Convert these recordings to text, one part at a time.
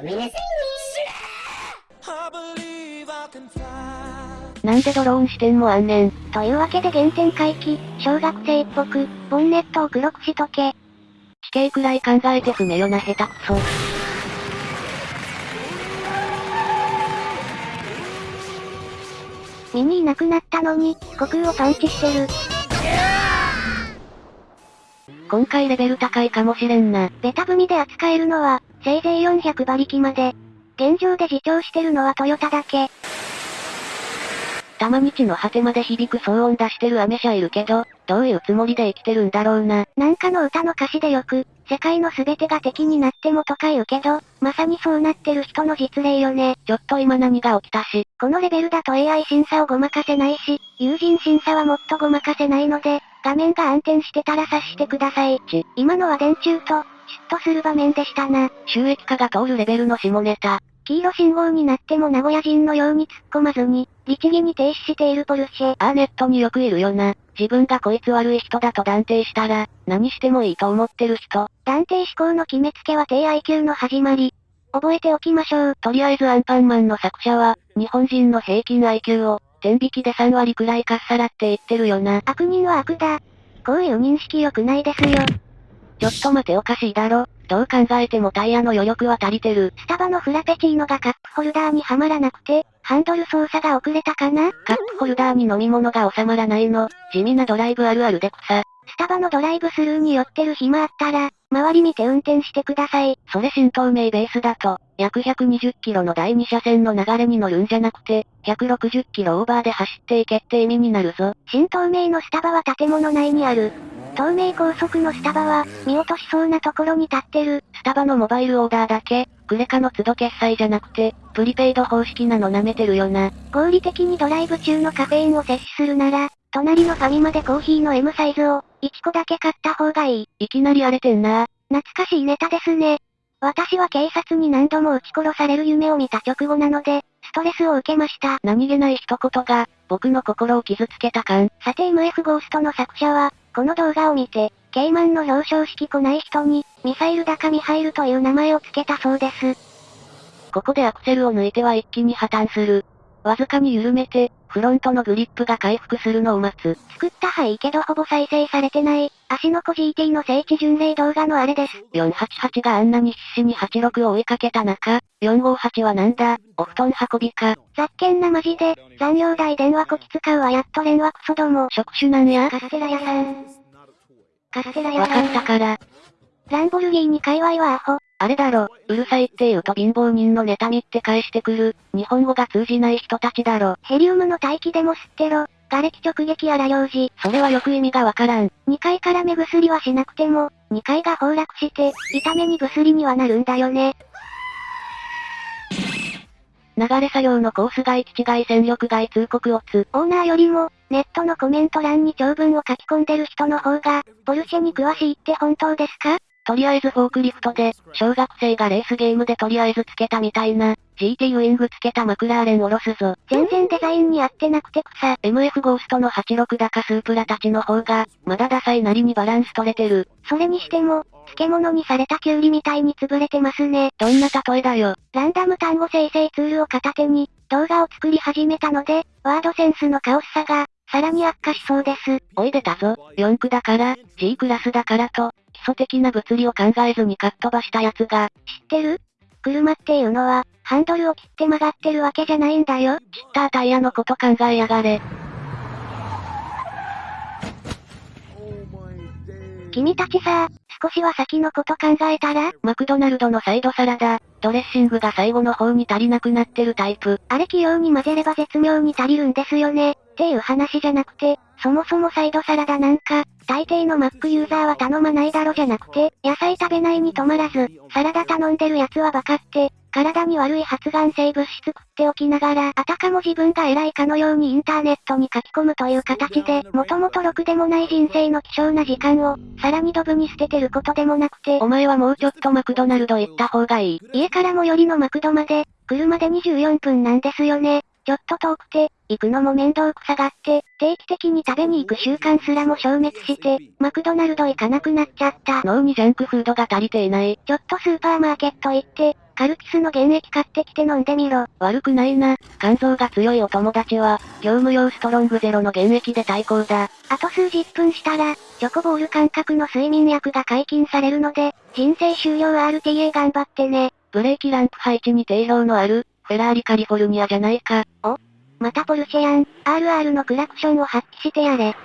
ごめんなさいねなんでドローン視点もあんねん。というわけで原点回帰、小学生っぽく、ボンネットを黒くしとけ。地形くらい考えて踏めよな下手くそ。ミニいなくなったのに、悟空をパンチしてる。今回レベル高いかもしれんな。ベタ踏みで扱えるのは、せいぜい400馬力まで。現状で自重してるのはトヨタだけ。たまに地の果てまで響く騒音出してるアメ車いるけど、どういうつもりで生きてるんだろうな。なんかの歌の歌詞でよく、世界の全てが敵になってもとか言うけど、まさにそうなってる人の実例よね。ちょっと今何が起きたし。このレベルだと AI 審査をごまかせないし、友人審査はもっとごまかせないので、画面が暗転してたら察してください。ち、今のは電柱と、嫉妬する場面でしたな。収益化が通るレベルの下ネタ。黄色信号になっても名古屋人のように突っ込まずに、律儀に停止しているポルシェ。ああネットによくいるよな。自分がこいつ悪い人だと断定したら、何してもいいと思ってる人。断定思考の決めつけは低 IQ の始まり。覚えておきましょう。とりあえずアンパンマンの作者は、日本人の平均 IQ を、天引きで3割くらいかっさらって言ってるよな。悪人は悪だ。こういう認識良くないですよ。ちょっと待ておかしいだろ。どう考えてもタイヤの余力は足りてる。スタバのフラペチーノがカップホルダーにはまらなくて、ハンドル操作が遅れたかな？カップホルダーに飲み物が収まらないの。地味なドライブあるあるで草。スタバのドライブスルーに寄ってる暇あったら、周り見て運転してください。それ新東名ベースだと、約120キロの第2車線の流れに乗るんじゃなくて、160キロオーバーで走っていけって意味になるぞ。新東名のスタバは建物内にある。東名高速のスタバは、見落としそうなところに立ってる。スタバのモバイルオーダーだけ、クレカの都度決済じゃなくて、プリペイド方式なの舐めてるよな。合理的にドライブ中のカフェインを摂取するなら、隣のファミマでコーヒーの M サイズを、1個だけ買った方がいい。いきなり荒れてんな懐かしいネタですね。私は警察に何度も撃ち殺される夢を見た直後なので、ストレスを受けました。何気ない一言が、僕の心を傷つけた感。さて MF ゴーストの作者は、この動画を見て、ケイマンの表彰式来ない人に、ミサイル高ミハイルという名前を付けたそうです。ここでアクセルを抜いては一気に破綻する。わずかに緩めて、フロントのグリップが回復するのを待つ。作ったはいいけどほぼ再生されてない、足の子 GT の聖地巡礼動画のあれです。488があんなに必死に86を追いかけた中、458はなんだ、お布団運びか。ざっけんなマジで、残業代電話こき使うわやっと連絡クソども。職種なんや？カステラ屋さん。カステラ屋わさん。かったから。ランボルギーニ界隈はアホ。あれだろ、うるさいって言うと貧乏人の妬みって返してくる、日本語が通じない人たちだろ。ヘリウムの大気でも吸ってろ。瓦礫直撃荒用事。それはよく意味がわからん。2階から目薬はしなくても、2階が崩落して、痛めに薬にはなるんだよね。流れ作業のコース外基地外戦力外通告をつ。オーナーよりも、ネットのコメント欄に長文を書き込んでる人の方が、ポルシェに詳しいって本当ですか？とりあえずフォークリフトで、小学生がレースゲームでとりあえずつけたみたいな、GT ウィングつけたマクラーレンおろすぞ。全然デザインに合ってなくて草。MF ゴーストの86だかスープラたちの方が、まだダサいなりにバランス取れてる。それにしても、漬物にされたキュウリみたいに潰れてますね。どんな例えだよ。ランダム単語生成ツールを片手に、動画を作り始めたので、ワードセンスのカオスさが、さらに悪化しそうです。おい出たぞ。4区だから、G クラスだからと、基礎的な物理を考えずにかっ飛ばしたやつが、知ってる？車っていうのは、ハンドルを切って曲がってるわけじゃないんだよ。チッタータイヤのこと考えやがれ。君たちさ、少しは先のこと考えたら？マクドナルドのサイドサラダ、ドレッシングが最後の方に足りなくなってるタイプ。あれ器用に混ぜれば絶妙に足りるんですよね。っていう話じゃなくて、そもそもサイドサラダなんか、大抵のマックユーザーは頼まないだろじゃなくて、野菜食べないに止まらず、サラダ頼んでる奴はバカって、体に悪い発がん性物質食っておきながら、あたかも自分が偉いかのようにインターネットに書き込むという形で、もともとろくでもない人生の希少な時間を、さらにドブに捨ててることでもなくて、お前はもうちょっとマクドナルド行った方がいい。家から最寄りのマクドまで、車で24分なんですよね。ちょっと遠くて、行くのも面倒くさがって、定期的に食べに行く習慣すらも消滅して、マクドナルド行かなくなっちゃった。脳にジャンクフードが足りていない。ちょっとスーパーマーケット行って、カルピスの原液買ってきて飲んでみろ。悪くないな。肝臓が強いお友達は、業務用ストロングゼロの原液で対抗だ。あと数十分したら、チョコボール感覚の睡眠薬が解禁されるので、人生終了 RTA 頑張ってね。ブレーキランプ配置に定評のある、フェラーリカリフォルニアじゃないか。おまたポルシェやん。RR のクラクションを発揮してやれ。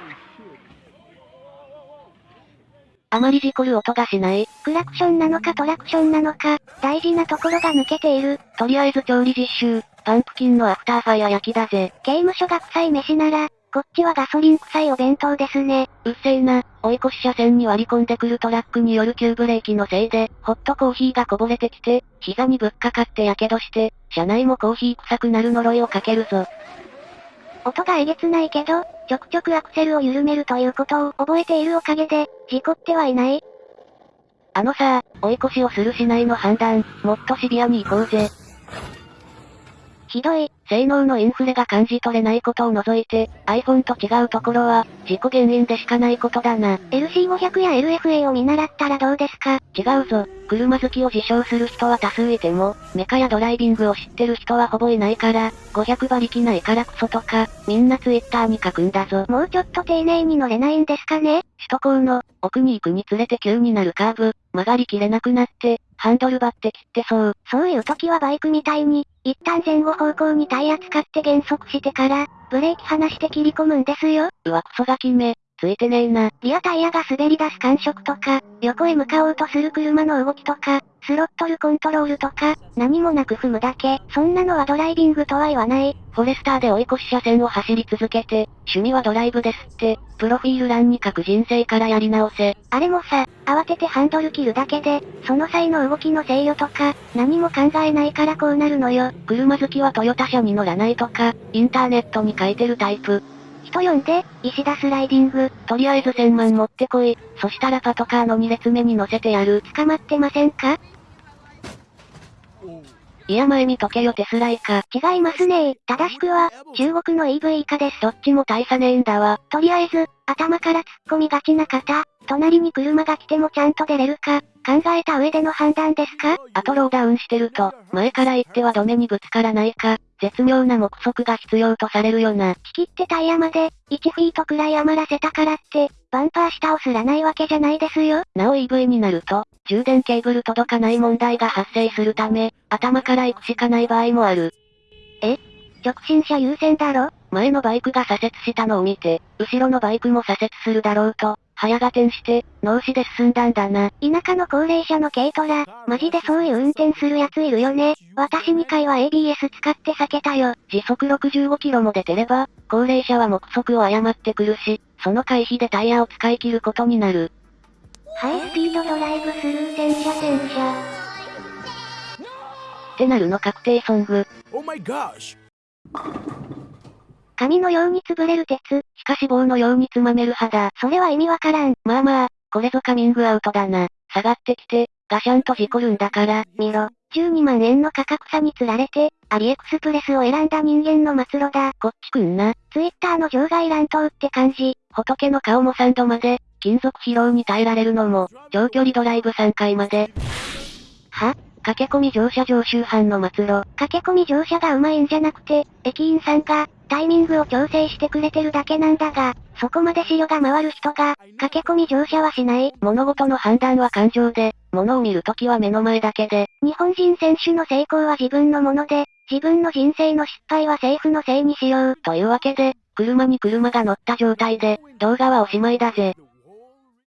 あまり事故る音がしない？クラクションなのかトラクションなのか、大事なところが抜けている。とりあえず調理実習、パンプキンのアフターファイア焼きだぜ。刑務所が臭い飯なら、こっちはガソリン臭いお弁当ですね。うっせえな、追い越し車線に割り込んでくるトラックによる急ブレーキのせいで、ホットコーヒーがこぼれてきて、膝にぶっかかって火傷して、車内もコーヒー臭くなる呪いをかけるぞ。音がえげつないけど、ちょくちょくアクセルを緩めるということを覚えているおかげで、事故ってはいない。あのさ、追い越しをするしないの判断、もっとシビアに行こうぜ。ひどい。性能のインフレが感じ取れないことを除いて、iPhone と違うところは、事故原因でしかないことだな。LC500 や LFA を見習ったらどうですか？違うぞ。車好きを自称する人は多数いても、メカやドライビングを知ってる人はほぼいないから、500馬力ないからクソとか、みんなツイッターに書くんだぞ。もうちょっと丁寧に乗れないんですかね？首都高の、奥に行くにつれて急になるカーブ、曲がりきれなくなって、ハンドルバって切ってそう。そういう時はバイクみたいに、一旦前後方向にタイヤ使って減速してから、ブレーキ離して切り込むんですよ。うわクソガキめ、ついてねえな。リアタイヤが滑り出す感触とか、横へ向かおうとする車の動きとか、スロットルコントロールとか、何もなく踏むだけ。そんなのはドライビングとは言わない。フォレスターで追い越し車線を走り続けて、趣味はドライブですって、プロフィール欄に書く人生からやり直せ。あれもさ、慌ててハンドル切るだけで、その際の動きの制御とか、何も考えないからこうなるのよ。車好きはトヨタ車に乗らないとか、インターネットに書いてるタイプ。人呼んで、石田スライディング。とりあえず1000万持ってこい。そしたらパトカーの2列目に乗せてやる。捕まってませんか？いや前見とけよテスライか。違いますね正しくは、中国の EV 以下です。どっちも大差ねえんだわ。とりあえず、頭から突っ込みがちな方、隣に車が来てもちゃんと出れるか、考えた上での判断ですか？あとローダウンしてると、前から行ってはドメにぶつからないか、絶妙な目測が必要とされるよな。仕切ってタイヤまで、1フィートくらい余らせたからって、バンパー下をすらないわけじゃないですよ。なお EV になると、充電ケーブル届かない問題が発生するため、頭から行くしかない場合もある。え？直進車優先だろ？前のバイクが左折したのを見て、後ろのバイクも左折するだろうと、早が転して、脳死で進んだんだな。田舎の高齢者の軽トラ、マジでそういう運転するやついるよね。私2回は ABS 使って避けたよ。時速65キロも出てれば、高齢者は目測を誤ってくるし、その回避でタイヤを使い切ることになる。ハイスピードドライブスルー戦車戦車。ってなるの確定ソング。Oh my gosh! 紙のように潰れる鉄。しかし棒のようにつまめる肌。それは意味わからん。まあまあ、これぞカミングアウトだな。下がってきて、ガシャンと事故るんだから。見ろ。12万円の価格差に釣られて、アリエクスプレスを選んだ人間の末路だ。こっちくんな。ツイッターの場外乱闘って感じ。仏の顔も3度まで、金属疲労に耐えられるのも、長距離ドライブ3回まで。は？駆け込み乗車常習犯の末路。駆け込み乗車が上手いんじゃなくて、駅員さんが、タイミングを調整してくれてるだけなんだが、そこまで視野が回る人が、駆け込み乗車はしない。物事の判断は感情で、物を見るときは目の前だけで。日本人選手の成功は自分のもので、自分の人生の失敗は政府のせいにしよう。というわけで、車に車が乗った状態で、動画はおしまいだぜ。